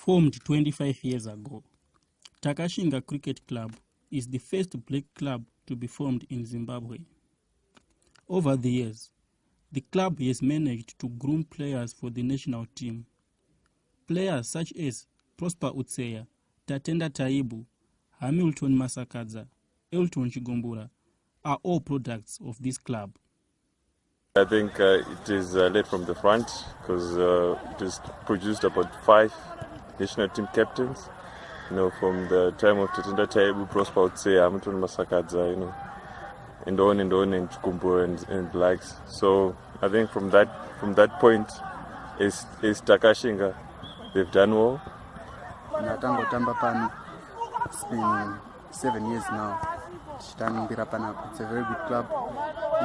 Formed 25 years ago, Takashinga Cricket Club is the first black club to be formed in Zimbabwe. Over the years, the club has managed to groom players for the national team. Players such as Prosper Utseya, Tatenda Taibu, Hamilton Masakadza, Elton Chigumbura are all products of this club. I think uh, it is uh, led from the front because uh, it has produced about five national team captains. You know, from the time of Tatenda Taibu, Prosper Utseya, Hamilton Masakadza, you know, and on and on, and Chigumbura and, and likes. So I think from that from that point, is is Takashinga, they've done well. ndatangotamba pano its been seven years now tichitambira panapa its a very good club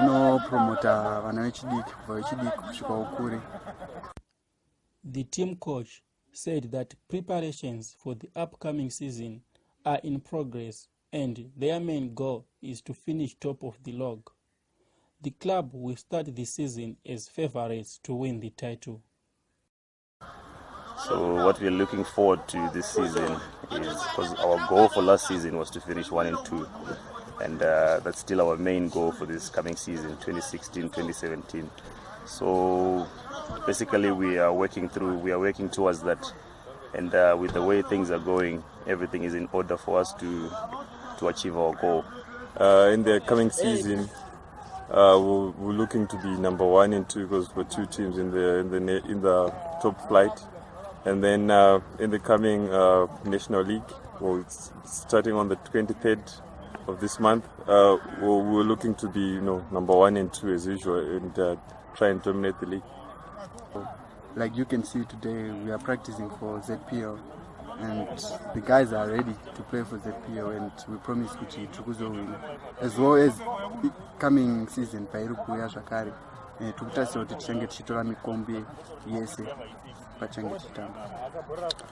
inopromota vana vechidiki kubva vechidiki kusvika ukure The team coach said that preparations for the upcoming season are in progress and their main goal is to finish top of the log. The club will start the season as favourites to win the title. So what we're looking forward to this season is because our goal for last season was to finish one and two, and uh, that's still our main goal for this coming season, 2016-2017. So basically, we are working through, we are working towards that, and uh, with the way things are going, everything is in order for us to to achieve our goal. Uh, in the coming season, uh, we're, we're looking to be number one and two because we're two teams in the in the in the top flight, and then uh, in the coming uh, national league, well, it's starting on the 23rd of this month, uh, we're, we're looking to be you know number one and two as usual and uh, try and dominate the league. like you can see today we are practicing for zpl and the guys are ready to play for zpl and we promise kuti tiri kuzowina as well as coming season pairi kuuya zvakare eh, tiri kutarisira kuti tichange tichitora mikombe yese pachange